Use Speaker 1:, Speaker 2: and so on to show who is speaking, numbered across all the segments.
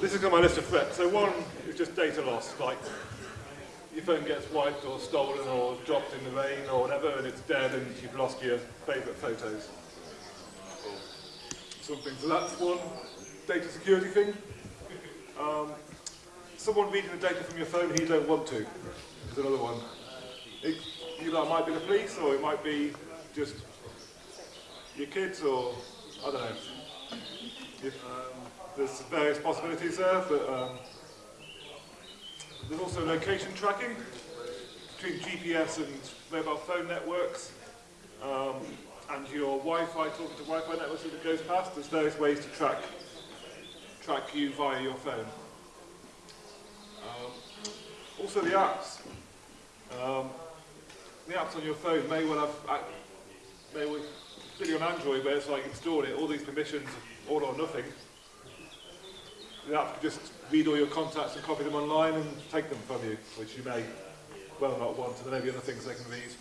Speaker 1: this is on my list of threats. So one is just data loss, like your phone gets wiped or stolen or dropped in the rain or whatever and it's dead and you've lost your favourite photos. Something. So that's one data security thing. Um, someone reading the data from your phone who you don't want to is another one. It, it might be the police or it might be just your kids or, I don't know. Um, there's various possibilities there, but um, there's also location tracking between GPS and mobile phone networks. Um, and your Wi-Fi, talking to Wi-Fi networks as it goes past, there's various ways to track track you via your phone. Um, also the apps. Um, the apps on your phone may well have, may well, particularly on Android where it's like install it, all these permissions, all or nothing. The app can just read all your contacts and copy them online and take them from you, which you may well not want, and there may be other things they can read.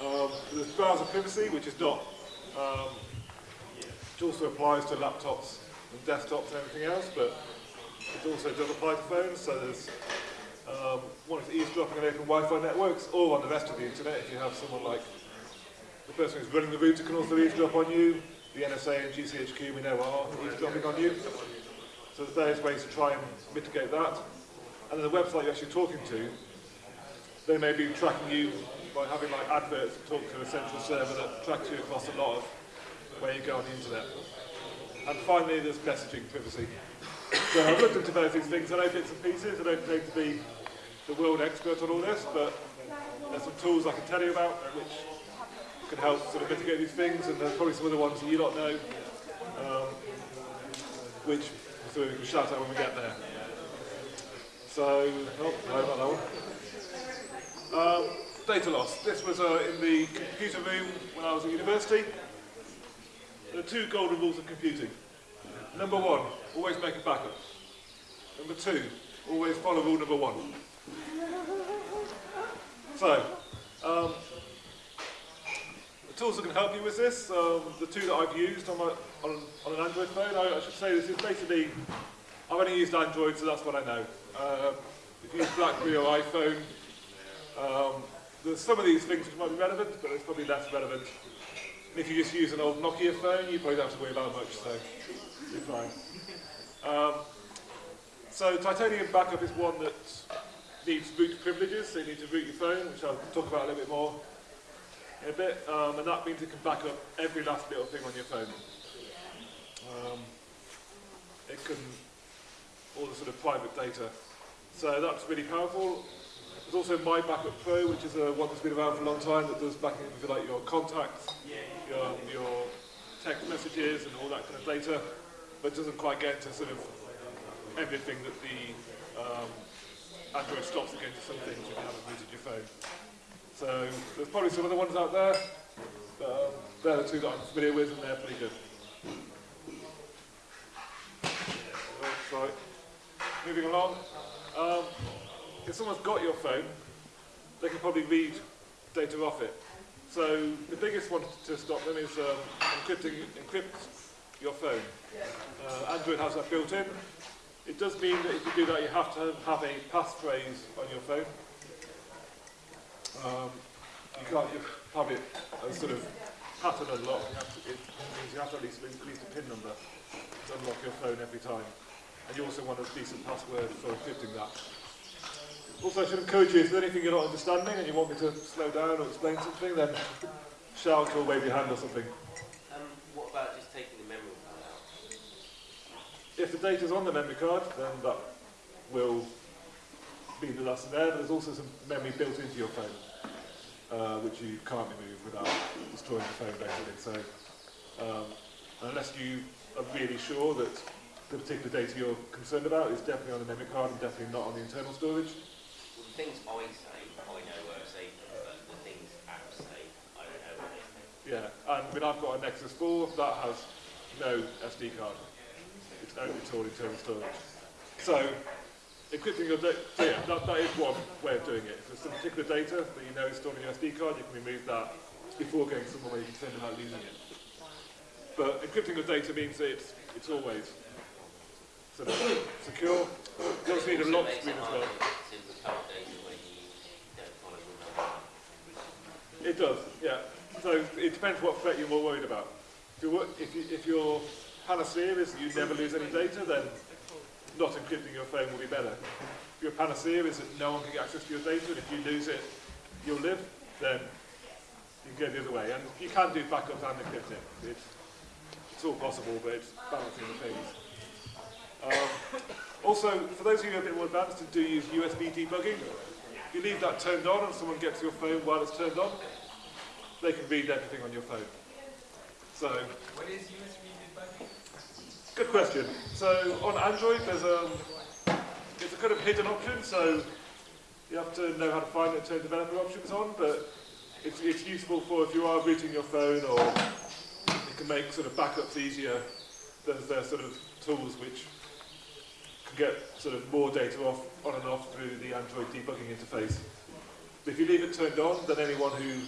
Speaker 1: Um, there's browser privacy, which is not, um, which also applies to laptops and desktops and everything else, but it also does apply to phones, so there's um, one is eavesdropping on open Wi-Fi networks or on the rest of the internet if you have someone like the person who's running the router can also eavesdrop on you, the NSA and GCHQ we know are eavesdropping on you. So there's various ways to try and mitigate that. And then the website you're actually talking to, they may be tracking you by having like adverts talk to a central server that tracks you across a lot of where you go on the internet. And finally, there's messaging privacy. So I've looked into various things. I know bits and pieces. I don't claim to be the world expert on all this, but there's some tools I can tell you about which can help sort of mitigate these things, and there's probably some other ones that you don't know, um, which so we can shout out when we get there. So, oh, no, not that one. Um, data loss. This was uh, in the computer room when I was at university. There are two golden rules of computing. Number one, always make a backup. Number two, always follow rule number one. So, um, tools that can help you with this, um, the two that I've used on, my, on, on an Android phone, I, I, should say this is basically, I've only used Android, so that's what I know. Uh, if you use BlackBerry or iPhone, um, there's some of these things which might be relevant, but it's probably less relevant. And if you just use an old Nokia phone, you probably don't have to worry about much, so you're fine. Um, so titanium backup is one that needs root privileges, so you need to root your phone, which I'll talk about a little bit more a bit, um, and that means you can back up every last little thing on your phone. Um, it can, all the sort of private data. So that's really powerful. There's also My Backup Pro, which is a one that's been around for a long time that does backing up, like, your contacts, your, your text messages and all that kind of data, but doesn't quite get to sort of everything that the um, Android stops against some things if you haven't rooted your phone. So there's probably some other ones out there, but um, they're the two that I'm familiar with and they're pretty good. Sorry. Moving along. Um, if someone's got your phone, they can probably read data off it. So the biggest one to stop them is um, encrypting encrypt your phone. Uh, Android has that built in. It does mean that if you do that, you have to have a passphrase on your phone. Um, you can't just have it as sort of pattern unlock. You have to, it means you have to at least, at least a PIN number to unlock your phone every time. And you also want a decent password for encrypting that. Also, I should encourage you, if there's anything you're not understanding and you want me to slow down or explain something, then shout or wave your hand or something. Um, what about just taking the memory card out? If the data's on the memory card, then that will be the lesson there, but there's also some memory built into your phone, uh, which you can't remove without destroying the phone, basically. So, um, unless you are really sure that the particular data you're concerned about is definitely on the memory card and definitely not on the internal storage.
Speaker 2: Well, the things I say, I know are safe, but the things apps say, I don't know what they.
Speaker 1: Yeah, and I mean, I've got a Nexus 4 that has no SD card it's only all internal storage. So, encrypting your data, so yeah, that, that is one way of doing it. If there's some particular data that you know is stored on your SD card, you can remove that before going somewhere where you're concerned about losing it. But encrypting your data means that it's, it's always sort of secure. You also need a lock screen as well.
Speaker 2: you.
Speaker 1: It does, yeah. So it depends what threat you're more worried about. If, you're, if, you, if your panacea is you never lose any data, then not encrypting your phone will be better. Your panacea is that no one can get access to your data, and if you lose it, you'll live, then you can go the other way. And you can do backups and encrypting. It's, it's all possible, but it's balancing the things. Um, also, for those of you who are a bit more advanced and do use USB debugging, if you leave that turned on and someone gets your phone while it's turned on, they can read everything on your phone. So,
Speaker 3: What is USB debugging?
Speaker 1: Good question. So on Android, there's um, it's a kind of hidden option. So you have to know how to find it, turn developer options on. But it's, it's useful for if you are booting your phone, or it can make sort of backups easier. There's there sort of tools which can get sort of more data off on and off through the Android debugging interface. But if you leave it turned on, then anyone who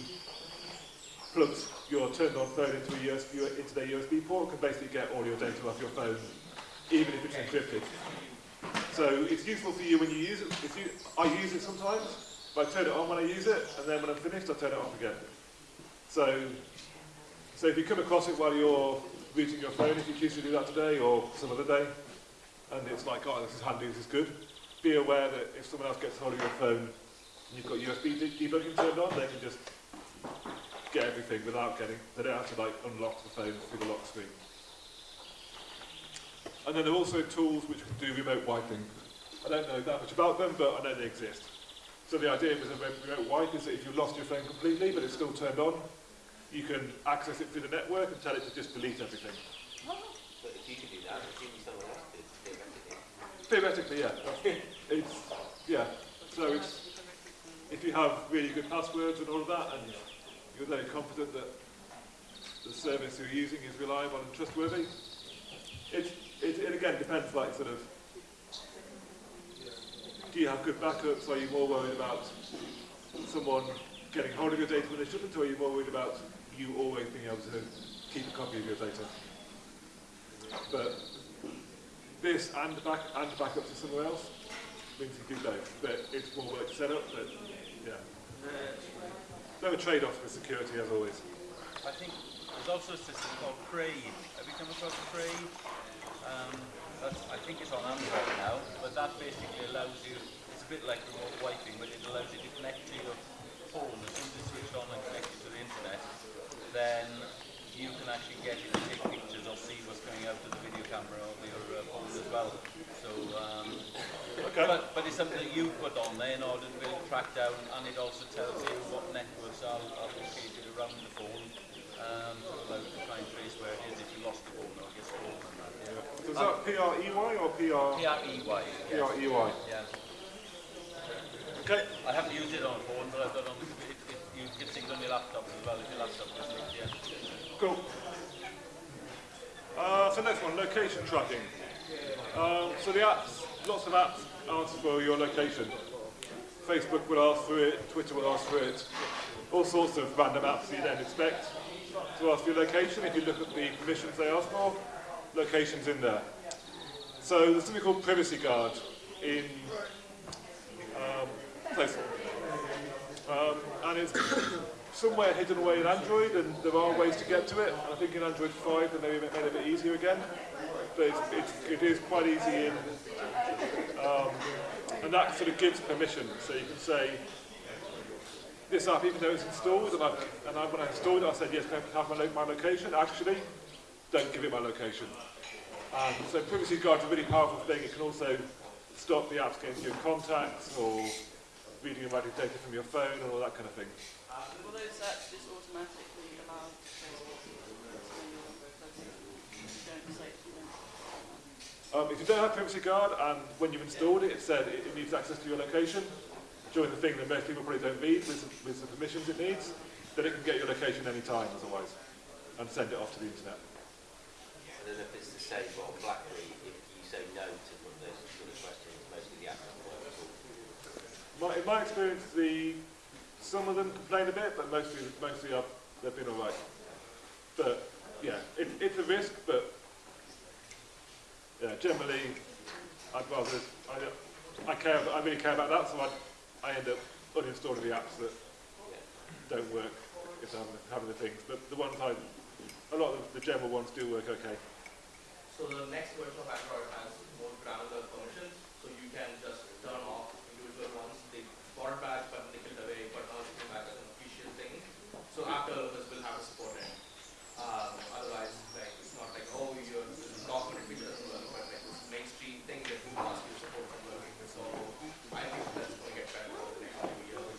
Speaker 1: plugs your turned on phone into a USB, into their USB port can basically get all your data off your phone, even if it's encrypted. So it's useful for you when you use it. If you, I use it sometimes, but I turn it on when I use it, and then when I'm finished, I turn it off again. So, so if you come across it while you're booting your phone, if you choose to do that today or some other day, and it's like, oh, this is handy, this is good, be aware that if someone else gets hold of your phone and you've got USB de- debugging turned on, they can just get everything without getting, they don't have to like unlock the phone through the lock screen. And then there are also tools which can do remote wiping. I don't know that much about them, but I know they exist. So the idea with a remote wipe is that if you lost your phone completely, but it's still turned on, you can access it through the network and tell it to just delete everything.
Speaker 2: But if you could do that, assuming someone else could, theoretically.
Speaker 1: Theoretically, yeah. It's, yeah. So it's, if you have really good passwords and all of that, and you're very confident that the service you're using is reliable and trustworthy, it, it, it again depends, like sort of, do you have good backups? Are you more worried about someone getting hold of your data when they shouldn't, or are you more worried about you always being able to keep a copy of your data? But this and the back and backup to somewhere else means you do both. But it's more work to set up, but yeah. There are trade-offs with security, as always.
Speaker 3: I think there's also a system called Crave. Have you come across Crave? Um, I think it's on Android now, but that basically allows you, it's a bit like remote wiping, but it allows you to connect to your phone as soon as it's switched on and connected to the internet, then you can actually get it see what's coming out of the video camera of your uh, phone as well. So, um,
Speaker 1: Okay.
Speaker 3: but, but it's something that you put on there in order to be able to track down, and it also tells you what networks are, are located around the phone um, you to try and trace where it is if you lost the phone or gets stolen. yeah.
Speaker 1: So is that P-R-E-Y or P-R?
Speaker 3: P-R-E-Y. yes.
Speaker 1: P-R-E-Y.
Speaker 3: Yeah.
Speaker 1: Okay.
Speaker 3: I haven't used it on a phone, but I've got it on the it, it, you can sync on your laptop as well if your laptop is linked, yeah.
Speaker 1: Cool. Uh, so next one, location tracking. Um, so the apps, lots of apps ask for your location. Facebook will ask for it, Twitter will ask for it, all sorts of random apps you don't expect to ask for your location. If you look at the permissions they ask for, location's in there. So there's something called Privacy Guard in um, Store. Um, and it's somewhere hidden away in Android, and there are ways to get to it. I think in Android 5 they maybe made it a bit easier again. But it's, it's, it is quite easy in, um, and that sort of gives permission. So you can say, this app, even though it's installed, and, I've, and I, when I installed it, I said, yes, can I have my, my location? Actually, don't give it my location. So Privacy Guard's a really powerful thing. It can also stop the apps getting your contacts or reading and writing data from your phone and all that kind of thing.
Speaker 4: Will those apps just automatically allow Facebook to know your location? You don't say you don't.
Speaker 1: Um, if you don't have Privacy Guard and when you've installed it, it said it, it needs access to your location, during the thing that most people probably don't read with, the- with the permissions it needs, then it can get your location any anytime otherwise and send it off to the internet.
Speaker 2: I don't know if it's the same, but on BlackBerry, if you say no to one of those sort of questions, most of the apps will work at all.
Speaker 1: My, in my experience, the, some of them complain a bit, but mostly, mostly I've, they've been alright. But yeah, it, it's a risk, but yeah, generally, I'd rather, I, I care, I really care about that, so I, I end up uninstalling the apps that don't work if having, having the things. But the ones I, a lot of the general ones do work okay.
Speaker 5: So the next version of Android has more granular permissions, so you can just turn off individual ones. It back, but it away, but now it's came back as an official thing. So app developers will have a support end. Um, otherwise, like, it's not like, oh, your document which doesn't work, but like this mainstream thing that will ask you support from working. So I think that's going to get better over the next few years.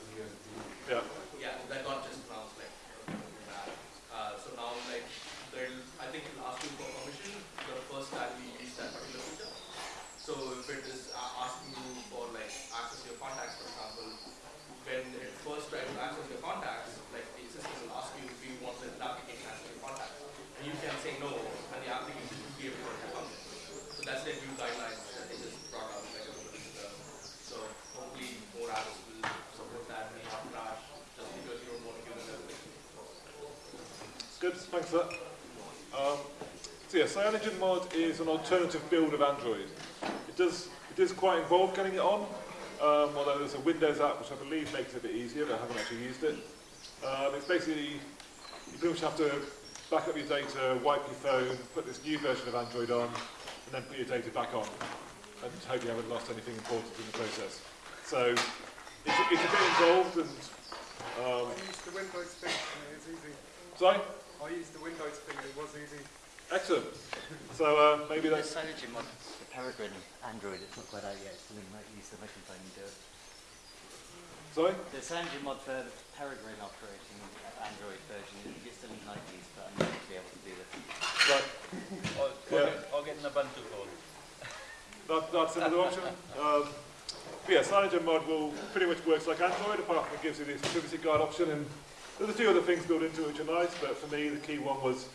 Speaker 1: Yeah.
Speaker 5: Yeah, that got just announced like that. Uh, so now like they'll, I think it'll ask you for permission the first time you use that particular feature. So if it is uh, asking you for like access to your contacts, for example, when it first tries to access your contacts, like the system will ask you if you want the application access your contacts, and you can say no, and the application will be able to respond. So that's the new guidelines that they just brought out like a couple of weeks ago. So hopefully more apps will support that may not crash just because you don't want to give them everything.
Speaker 1: Good, thanks for that. Um, so yeah, CyanogenMod is an alternative build of Android. It does, it is quite involved getting it on, um, although there's a Windows app which I believe makes it a bit easier, but I haven't actually used it. Um, it's basically, you pretty much have to back up your data, wipe your phone, put this new version of Android on, and then put your data back on, and hope you haven't lost anything important in the process. So it's, a- it's a bit involved, and um,
Speaker 6: I used the Windows thing and it was easy.
Speaker 1: sorry,
Speaker 6: I used the Windows thing and it was easy.
Speaker 1: excellent. So uh, maybe
Speaker 7: The
Speaker 1: that's
Speaker 7: mod, the Peregrine Android, it's not quite out yet, still in like, use the microphone you do it.
Speaker 1: sorry.
Speaker 7: The Cyanogen mod for the Peregrine operating Android version, it's still in the 90s, but I'm going to be able to do this.
Speaker 1: Right.
Speaker 3: Or, or,
Speaker 1: Yeah.
Speaker 3: get, or get an Ubuntu code.
Speaker 1: That, that's another option. Um, but yeah, CyanogenMod will pretty much works like Android, apart from it gives you this privacy guard option, and there's a few other things built into it nice, but for me the key one was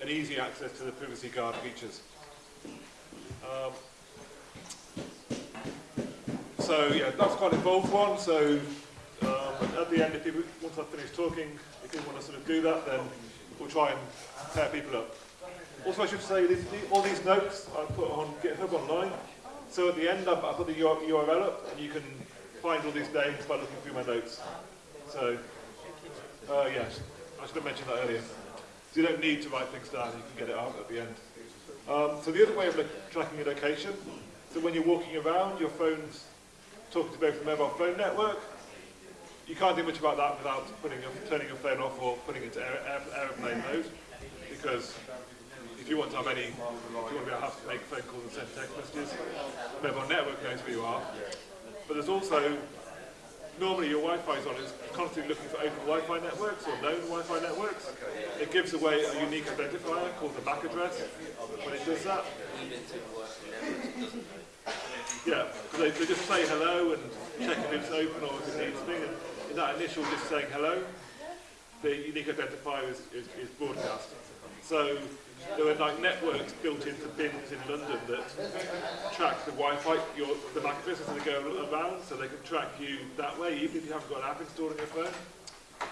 Speaker 1: an easy access to the privacy guard features. Um, so yeah, that's quite an involved one, so um, at the end, if people, once I've finished talking, if you want to sort of do that, then we'll try and pair people up. Also, I should say, these, the- all these notes I put on GitHub online. So at the end, I I put the URL up, and you can find all these names by looking through my notes. So, uh, yes, I should have mentioned that earlier. So you don't need to write things down, you can get it out at the end. Um, so the other way of tracking your location, so when you're walking around, your phone's talking to both the mobile phone network. You can't do much about that without putting your, turning your phone off or putting it to air, air, airplane mode, because if you want to have any, if you want to be able to to make phone calls and send text messages, the mobile network knows where you are. But there's also, normally your Wi-Fi is on, it's constantly looking for open Wi-Fi networks or known Wi-Fi networks. It gives away a unique identifier called the MAC address when it does that.
Speaker 2: Even to work networks, it doesn't know.
Speaker 1: Yeah, because they, they just say hello and check if it's open or if it needs thing. And in that initial just saying hello, the unique identifier is, is, is broadcast. So there are like networks built into bins in London that track the Wi-Fi, your, the MAC as they go around, so they can track you that way, even if you haven't got an app installed on your phone.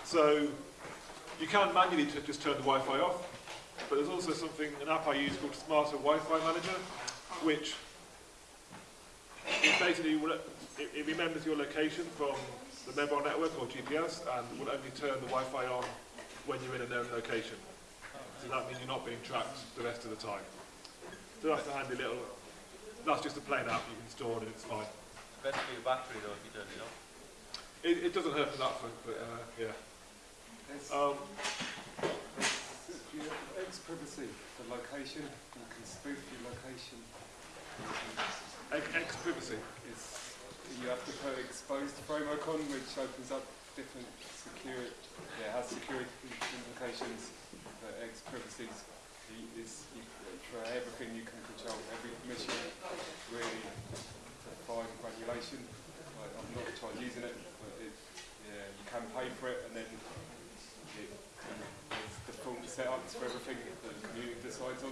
Speaker 1: So you can manually just turn the Wi-Fi off, but there's also something, an app I use called Smarter Wi-Fi Manager, which basically it, it remembers your location from the mobile network or GPS and will only turn the Wi-Fi on when you're in a known location. So that means you're not being tracked the rest of the time. So that's a handy little, that's just a plain app you can store and it's fine.
Speaker 3: Better for your battery though if you turn it off.
Speaker 1: It, it doesn't hurt for that front, but uh, yeah.
Speaker 6: There's,
Speaker 1: Um,
Speaker 6: there's XPrivacy, the location, you can spoof your location.
Speaker 1: X, X privacy.
Speaker 6: It's, you have to put Xposed framework on, which opens up different security, yeah, it has security implications. But XPrivacy is, for uh, everything you can control, every permission, really, to fine granulation. Like, I'm not tried using it, but it, yeah, you can pay for it, and then it can, there's default setups for everything that the community decides on,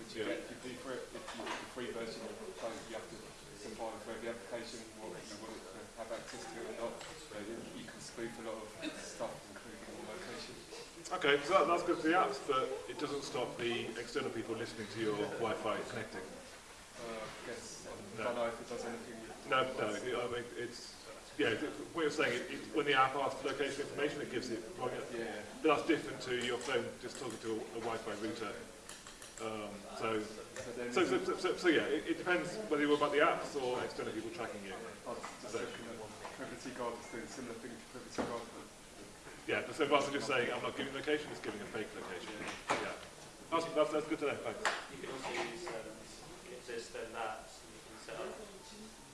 Speaker 6: which you
Speaker 1: Yeah.
Speaker 6: get if you pay for it. If you the free version, you have to specify for every application what you want to have access to or not. But you, can spoof a lot of stuff, the location.
Speaker 1: Okay, so that, that's good for the apps, but it doesn't stop the external people listening to your Wi-Fi connecting.
Speaker 6: Uh, guess, um,
Speaker 1: I
Speaker 6: don't no. know if it does anything.
Speaker 1: No, no, it, I mean, it's, yeah, what you're saying, it, it, when the app asks for location information, it gives it, right?
Speaker 6: Yeah.
Speaker 1: But that's different to your phone just talking to a, a Wi-Fi router. Um, so, so, so, so, so, so yeah, it, it depends whether you're about the apps or external people tracking you.
Speaker 6: Oh, that's so. Privacy Guard is doing similar thing to privacy Guard. But
Speaker 1: Yeah, so rather than just saying, I'm not giving location, it's giving a fake location. Yeah. That's, that's, that's good to know, thanks.
Speaker 8: You can also use um, existing apps, and you can set up,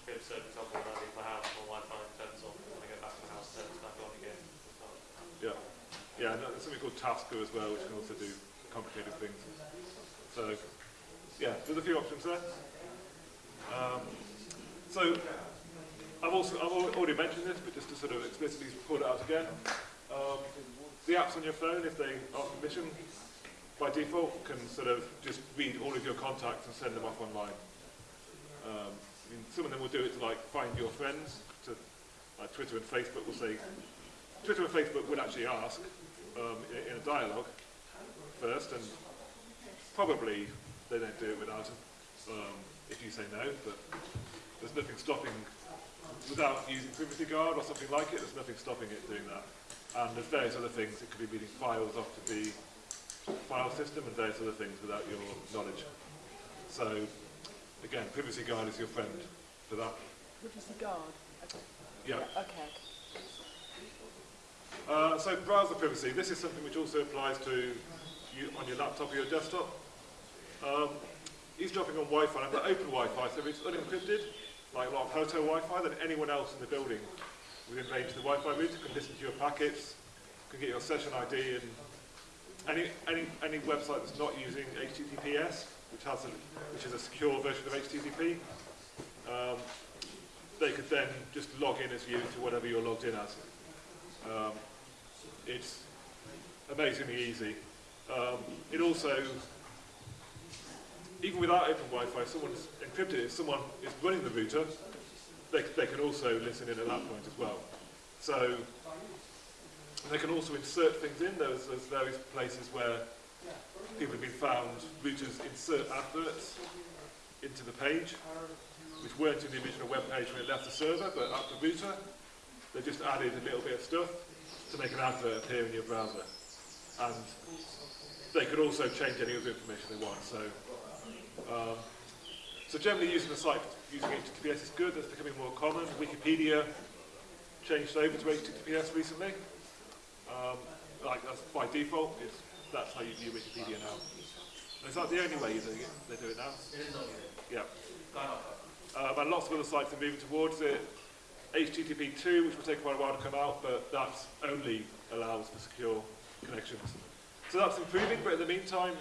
Speaker 8: give so for example, when I leave my house, my Wi-Fi turns off, and when I go back to my house, it turns back on again.
Speaker 1: Yeah. Yeah, and there's something called Tasker as well, which can also do complicated things. So, yeah, there's a few options there. Um, so, I've also I've already mentioned this, but just to sort of explicitly pull it out again. Um, the apps on your phone, if they are permission, by default can sort of just read all of your contacts and send them off online. Um, I mean, some of them will do it to like find your friends, to like Twitter and Facebook will say, Twitter and Facebook would actually ask um, in, in a dialogue first, and probably they don't do it without um, if you say no, but there's nothing stopping, without using Privacy Guard or something like it, there's nothing stopping it doing that. And there's various other things, it could be reading files off to the file system and various other things without your knowledge. So, again, Privacy Guard is your friend for that.
Speaker 4: Privacy guard. Okay.
Speaker 1: Yeah.
Speaker 4: Okay.
Speaker 1: Uh, so browser privacy, this is something which also applies to you on your laptop or your desktop. Um, eavesdropping on Wi-Fi, I've got open Wi-Fi, so if it's unencrypted, like a lot of hotel Wi-Fi, then anyone else in the building within range of the Wi-Fi router can listen to your packets, can get your session ID, and any, any, any website that's not using HTTPS, which, has a, which is a secure version of HTTP, um, they could then just log in as you to whatever you're logged in as. Um, it's amazingly easy. Um, it also, even without open Wi-Fi, someone's encrypted. If someone is running the router, they, they can also listen in at that point as well. So they can also insert things in. There's, there's various places where people have been found routers insert adverts into the page, which weren't in the original web page when it left the server, but at the router, they just added a little bit of stuff to make an advert appear in your browser. And they could also change any other information they want. So, um, so generally using the site using HTTPS is good. That's becoming more common. Wikipedia changed over to HTTPS recently. Um, like that's by default. It's, that's how you view Wikipedia now. And is that the only way you're doing it? They do it now.
Speaker 5: It is not
Speaker 1: Yeah. Um, and lots of other sites are moving towards it. HTTP 2, which will take quite a while to come out, but that only allows for secure connections. So that's improving, but in the meantime,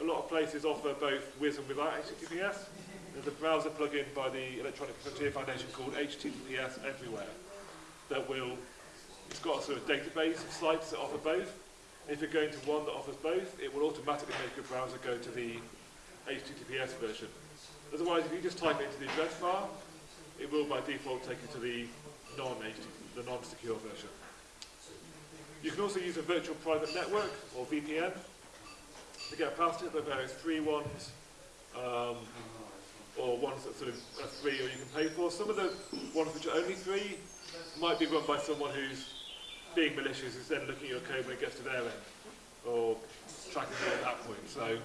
Speaker 1: a lot of places offer both with and without HTTPS. There's a browser plugin by the Electronic Frontier Foundation called HTTPS Everywhere that will, it's got a sort of database of sites that offer both. If you're going to one that offers both, it will automatically make your browser go to the HTTPS version. Otherwise, if you just type it into the address bar, it will by default take you to the non the non-secure version. You can also use a virtual private network or VPN to get past it. There are various free ones um, or ones that sort of are free or you can pay for. Some of the ones which are only free might be run by someone who's being malicious, who's then looking at your code when it gets to their end or tracking you at that point. So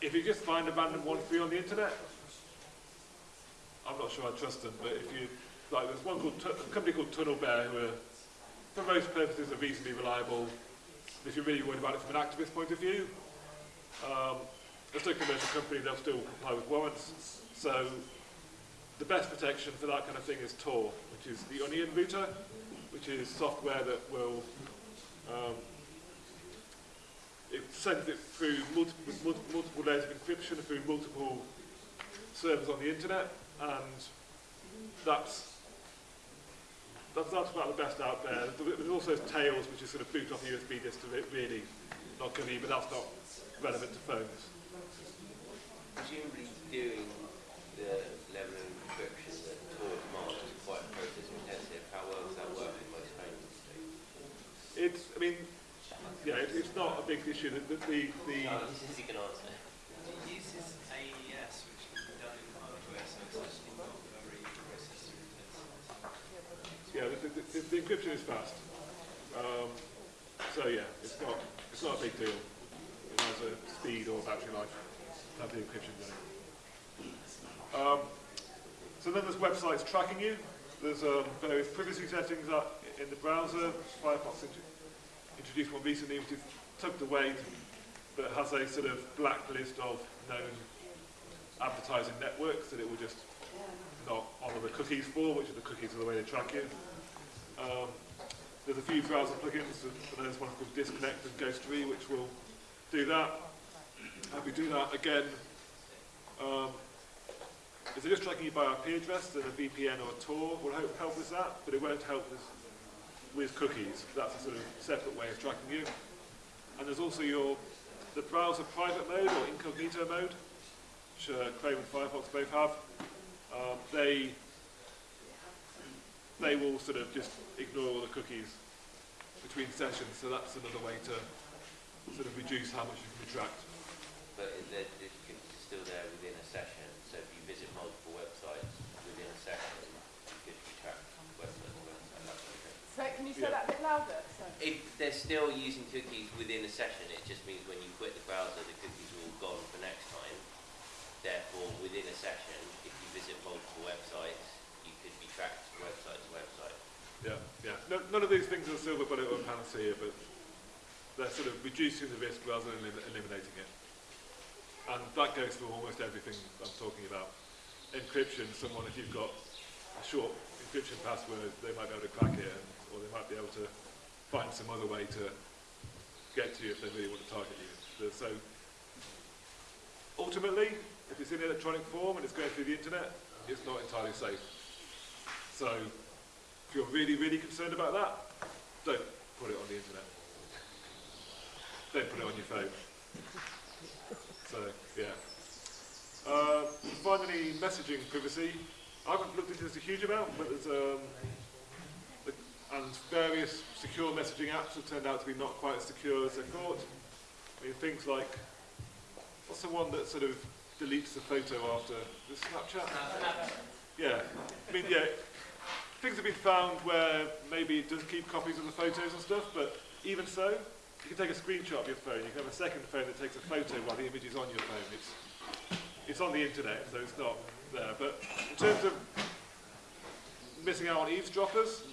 Speaker 1: if you just find a random one free on the internet, I'm not sure I trust them, but if you, like, there's one called, a company called Tunnel Bear who are, for most purposes, are reasonably reliable. If you're really worried about it from an activist point of view, um, as a commercial company, they'll still comply with warrants. So the best protection for that kind of thing is Tor, which is the Onion router, which is software that will um, it sends it through multiple, multiple, multiple layers of encryption through multiple servers on the internet, and that's that's, that's about the best out there. There- There's also Tails, which is sort of boot off a USB disk to it, really not good, but that's not relevant to phones
Speaker 2: presumably doing the level of encryption that Tor demands is quite process intensive. How well does that work in most payments?
Speaker 1: It's, I mean, yeah, it, it's not a big issue. That the, the, the
Speaker 2: no, this is answer.
Speaker 9: Uses AES, which done in hardware, so it's not very processor intensive.
Speaker 1: Yeah, the, the, the, the encryption is fast. Um, so yeah, it's not, it's not a big deal. It has a speed or battery life. Have the encryption running. Um, so then there's websites tracking you. There's um, various privacy settings in the browser. Firefox int- introduced one recently, which is tucked away, but has a sort of blacklist of known advertising networks that it will just not honour the cookies for, which are the cookies are the way they track you. Um, there's a few browser plugins, and there's one called Disconnect and Ghostery, which will do that. And we do that again. Um, if they're just tracking you by IP address, then a VPN or a Tor will help, help with that, but it won't help with, with cookies. That's a sort of separate way of tracking you. And there's also your the browser private mode or incognito mode, which uh, Chrome and Firefox both have. Um, they they will sort of just ignore all the cookies between sessions, so that's another way to sort of reduce how much you can be tracked.
Speaker 2: But it- the, the cookies are still there within a session, so if you visit multiple websites within a session, you could be tracked website to website, that sort of thing.
Speaker 10: So can you say
Speaker 1: Yeah.
Speaker 10: that a bit louder? So.
Speaker 2: If they're still using cookies within a session, it just means when you quit the browser, the cookies are all gone for next time. Therefore, within a session, if you visit multiple websites, you could be tracked website to website.
Speaker 1: Yeah, yeah. No, none of these things are silver bullet or panacea, but they're sort of reducing the risk rather than elim- eliminating it. And that goes for almost everything I'm talking about. Encryption, someone, if you've got a short encryption password, they might be able to crack it, and, or they might be able to find some other way to get to you if they really want to target you. So, ultimately, if it's in electronic form and it's going through the internet, it's not entirely safe. So, if you're really, really concerned about that, don't put it on the internet. Don't put it on your phone. So, yeah. Uh, finally, messaging privacy. I haven't looked into this a huge amount, but there's um, and various secure messaging apps have turned out to be not quite as secure as they thought. I mean, things like, what's the one that sort of deletes the photo after the Snapchat? Yeah, I mean, yeah, things have been found where maybe it does keep copies of the photos and stuff, but even so, you can take a screenshot of your phone. You can have a second phone that takes a photo while the image is on your phone. It's it's on the internet, so it's not there. But in terms of missing out on eavesdroppers,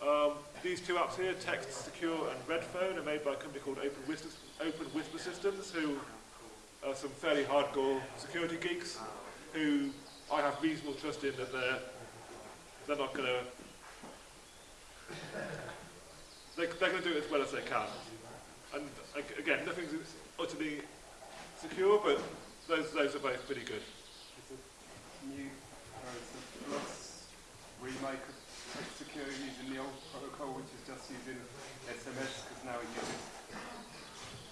Speaker 1: um, these two apps here, Text Secure and Redphone, are made by a company called Open Whisper, Open Whisper Systems, who are some fairly hardcore security geeks, who I have reasonable trust in that they're they're not going to they, they're going to do it as well as they can. And again, nothing's utterly secure, but those those are both pretty good.
Speaker 6: It's a new, uh, it's a plus remake of secure using the old protocol, which is just using SMS, because now it uses,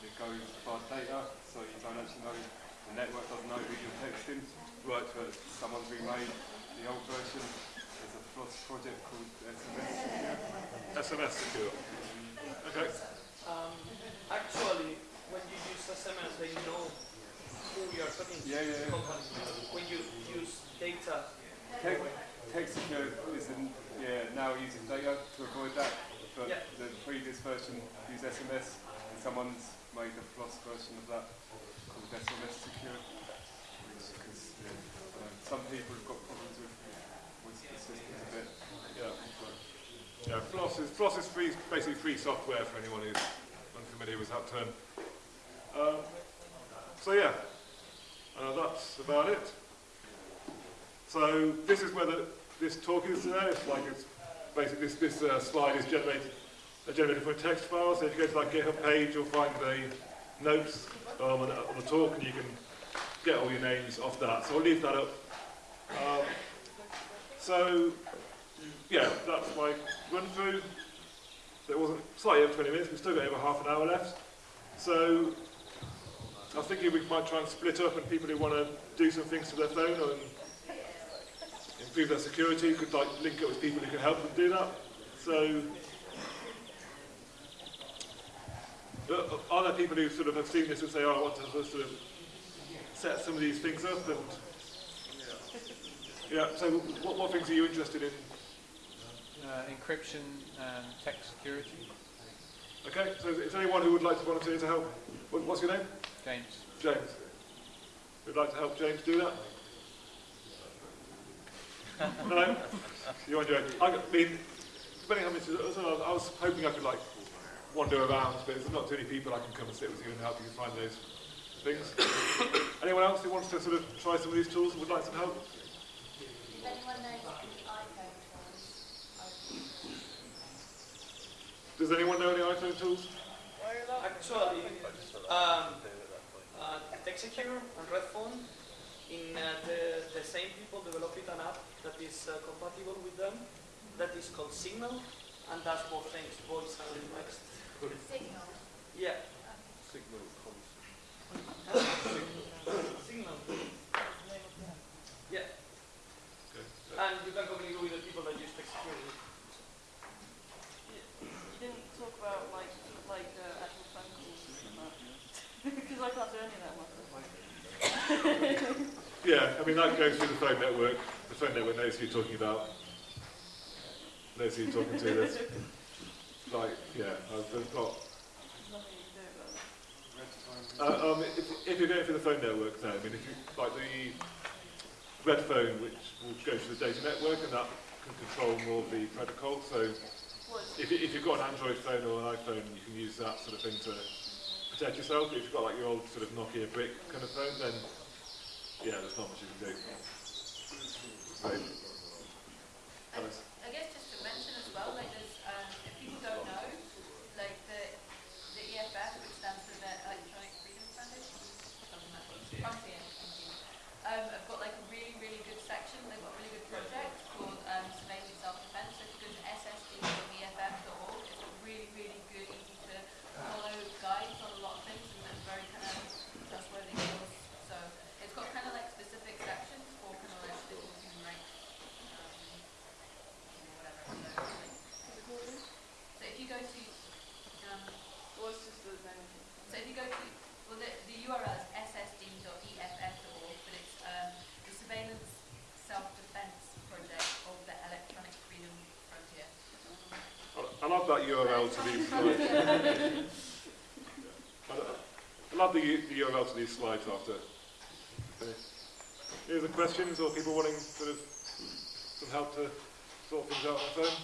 Speaker 6: it goes by data, so you don't actually know, the network doesn't know who you're texting.
Speaker 1: Right.
Speaker 6: But someone's remade the old version. There's a project called SMS secure.
Speaker 1: SMS secure. Okay.
Speaker 5: Um, actually, when you use SMS, they know who you're talking to.
Speaker 6: Yeah, yeah, yeah.
Speaker 5: When you use data,
Speaker 6: Text, secure isn't, yeah, now using data to avoid that, but
Speaker 5: Yeah.
Speaker 6: the previous version used SMS, and someone's made a plus version of that called SMS secure, because yeah, I don't know, some people have got problems with, with the system a bit.
Speaker 1: Yeah. Yeah, Floss is, Floss is free, basically free software for anyone who's unfamiliar with that term. Um, so yeah, uh, that's about it. So this is where the, this talk is today. It's like it's basically this, this uh, slide is generated, uh, generated from a text file. So if you go to that GitHub page, you'll find the notes um, on, the, on the talk, and you can get all your names off that. So I'll leave that up. Um, so yeah, that's my run through. It wasn't slightly over 20 minutes, we've still got over half an hour left. So I was thinking we might try and split up and people who want to do some things to their phone and improve their security could like link up with people who can help them do that. So Uh, Are there people who sort of have seen this and say, oh, I want to sort of set some of these things up and... Yeah, so what, what things are you interested in?
Speaker 10: Uh, encryption and text security.
Speaker 1: Okay, so is is there anyone who would like to volunteer to help? What's your name?
Speaker 10: James.
Speaker 1: James. Would like to help James do that? no? You're enjoying it. I mean, depending how much, so I was hoping I could like wander around, but there's not too many people I can come and sit with you and help you find those things. Anyone else who wants to sort of try some of these tools and would like some help?
Speaker 11: If anyone knows the iPhone tools,
Speaker 1: Does anyone know any iPhone tools?
Speaker 9: Actually, um, uh, TextSecure and Redphone, in uh, the, the same people developed an app that is uh, compatible with them, that is called Signal, and does both things, voice and text.
Speaker 11: Signal.
Speaker 9: Yeah.
Speaker 6: Signal.
Speaker 9: Signal. Yeah.
Speaker 1: Okay.
Speaker 9: And you can communicate with the people that use TextSecure.
Speaker 4: You you didn't talk about like like uh, actual phone calls and that. because I can't do any of that myself.
Speaker 1: Yeah, I mean that goes through the phone network. The phone network knows who you're talking about. Knows who you're talking to. There's, like, yeah,
Speaker 4: I've that.
Speaker 1: Uh, um, if, if you're going through the phone network now, I mean, if you like the red phone, which will go through the data network, and that can control more of the protocol. So if, if you've got an Android phone or an iPhone, you can use that sort of thing to protect yourself. If you've got like your old sort of Nokia brick kind of phone, then yeah, there's not much you can do. Right.
Speaker 11: And I guess just to mention as well, like there's, um, if people don't know, like the, the EFF, which stands for the Electronic Freedom Foundation, something like that, Frontier, thank you. Um, have got like a really, really good section, they've got a really good project called, um, Surveillance Self-Defense, so if you go to ssd.eff.org, it's got really, really good, easy to follow guides on a lot of things, and it's very kind of trustworthy source. So it's got kind of like specific sections for kind of like civil human rights, um, whatever. So, like, so if you go to, um,
Speaker 4: what's just the name?
Speaker 11: so if you go to, well, the, the URL is ssd.eff.org, but it's um, the Surveillance Self-Defense Project of the Electronic Freedom Frontier.
Speaker 1: I- I'll that URL to these slides. I'll I'll the, the URL to these slides after. Okay. Any other questions or people wanting sort of some help to sort things out on the phone?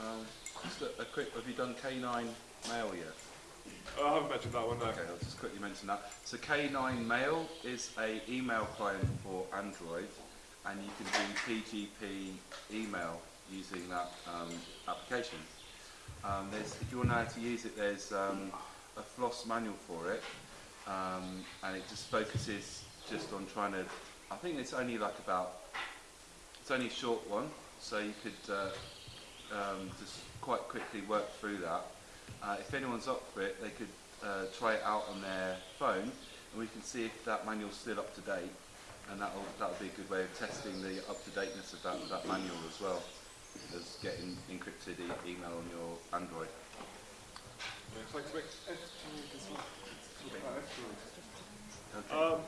Speaker 12: Um, just a, a quick, have you done K9 Mail yet?
Speaker 1: Oh, I haven't mentioned that one, no.
Speaker 12: Okay, I'll just quickly mention that. So K9 Mail is a email client for Android, and you can do PGP email using that um, application. Um, if you want to know how to use it, there's um, a floss manual for it, um, and it just focuses just on trying to. I think it's only like about. It's only a short one, so you could uh, um, just quite quickly work through that. Uh, if anyone's up for it, they could uh, try it out on their phone, and we can see if that manual's still up to date, and that'll that'll be a good way of testing the up to dateness of that, that manual as well as getting encrypted e- email on your Android.
Speaker 1: Yeah, thanks, Mick.
Speaker 6: F-Droid as well. Talk about F-Droid.
Speaker 12: Okay.
Speaker 1: Um,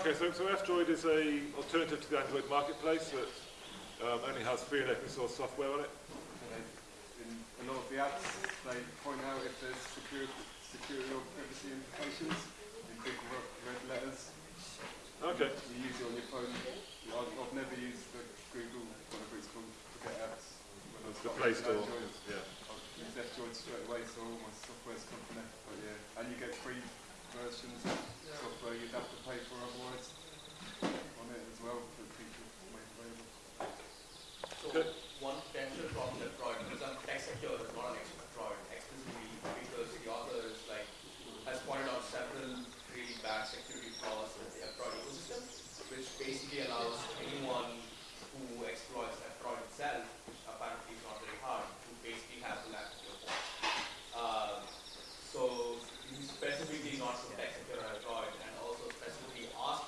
Speaker 1: okay, so, so F-Droid is a alternative to the Android marketplace that um, only has free and open source software on it.
Speaker 6: In a lot of the apps, they point out if there's security, security or privacy implications in big red letters.
Speaker 1: Okay.
Speaker 6: You use it on your phone. I've, I've never used the Google, whatever it's called, forget apps. when
Speaker 1: It's the Play Store.
Speaker 6: Android.
Speaker 1: Yeah.
Speaker 6: I've straight away, so all my software's come from there. But yeah, and you get free versions of software you'd have to pay for otherwise on it as well for people to make available.
Speaker 5: So
Speaker 1: Good.
Speaker 5: one potential problem with F-Droid, because I'm TextSecure is not an expert F-Droid explicitly because the author is like has pointed out several really bad security flaws in the F-Droid ecosystem, which basically allows anyone who exploits F-Droid itself, which apparently is not very hard, to basically have the lab your phone. Um, so you specifically not from tech secure F-Droid and also specifically ask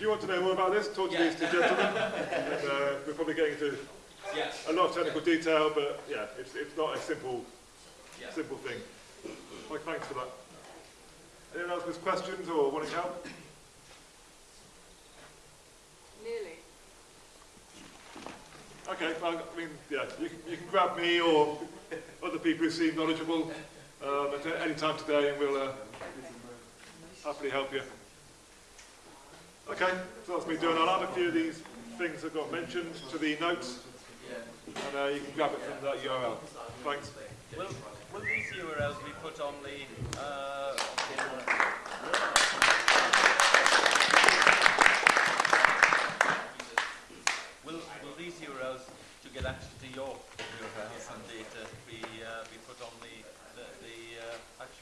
Speaker 1: you want to know more about this, talk to
Speaker 5: Yeah.
Speaker 1: these two gentlemen. and, uh, we're probably getting into
Speaker 5: Yes.
Speaker 1: a lot of technical detail, but yeah, it's, it's not a simple,
Speaker 5: Yeah.
Speaker 1: simple thing. Well, thanks for that. Anyone else with questions or wanting help?
Speaker 4: Nearly.
Speaker 1: Okay, well, I mean, yeah, you can, you can grab me or other people who seem knowledgeable um, at any time today and we'll uh, happily help you. Okay, so that's me doing. I'll add a few of these things that got mentioned to the notes, and uh, you can grab it from that URL. Thanks.
Speaker 3: Will, will these URLs be put on the... Uh, will, will these URLs to get access to your URLs and data be, uh, be put on the, the, the uh, actual